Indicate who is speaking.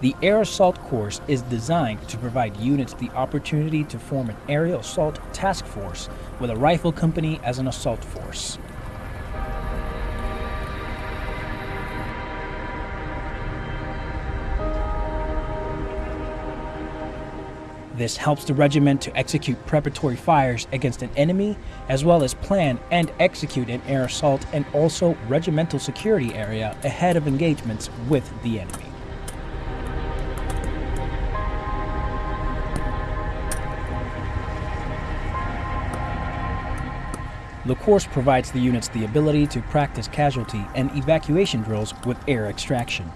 Speaker 1: The Air Assault Course is designed to provide units the opportunity to form an aerial assault task force with a rifle company as an assault force. This helps the regiment to execute preparatory fires against an enemy, as well as plan and execute an air assault and also regimental security area ahead of engagements with the enemy. The course provides the units the ability to practice casualty and evacuation drills with air extraction.